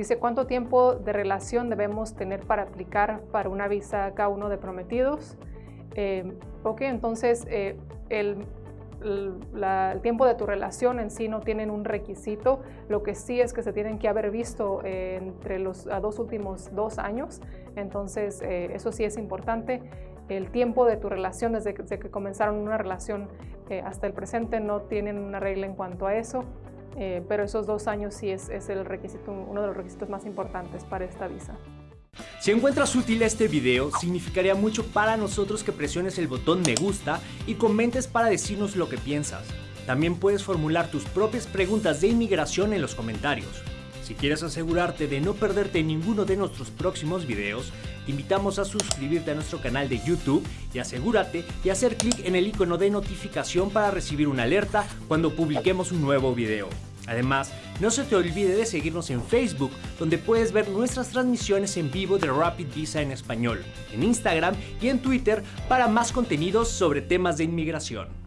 Dice cuánto tiempo de relación debemos tener para aplicar para una visa K1 de prometidos. Eh, ok, entonces eh, el, tiempo de tu relación en sí no tienen un requisito, lo que sí es que se tienen que haber visto eh, entre los dos últimos dos años, entonces eh, eso sí es importante. El tiempo de tu relación desde que, comenzaron una relación hasta el presente no tienen una regla en cuanto a eso, pero esos dos años sí es, es el requisito, uno de los requisitos más importantes para esta visa. Si encuentras útil este video, significaría mucho para nosotros que presiones el botón me gusta y comentes para decirnos lo que piensas. También puedes formular tus propias preguntas de inmigración en los comentarios. Si quieres asegurarte de no perderte ninguno de nuestros próximos videos, invitamos a suscribirte a nuestro canal de YouTube y asegúrate de hacer clic en el icono de notificación para recibir una alerta cuando publiquemos un nuevo video. Además, no se te olvide de seguirnos en Facebook, donde puedes ver nuestras transmisiones en vivo de Rapid Visa en español, en Instagram y en Twitter para más contenidos sobre temas de inmigración.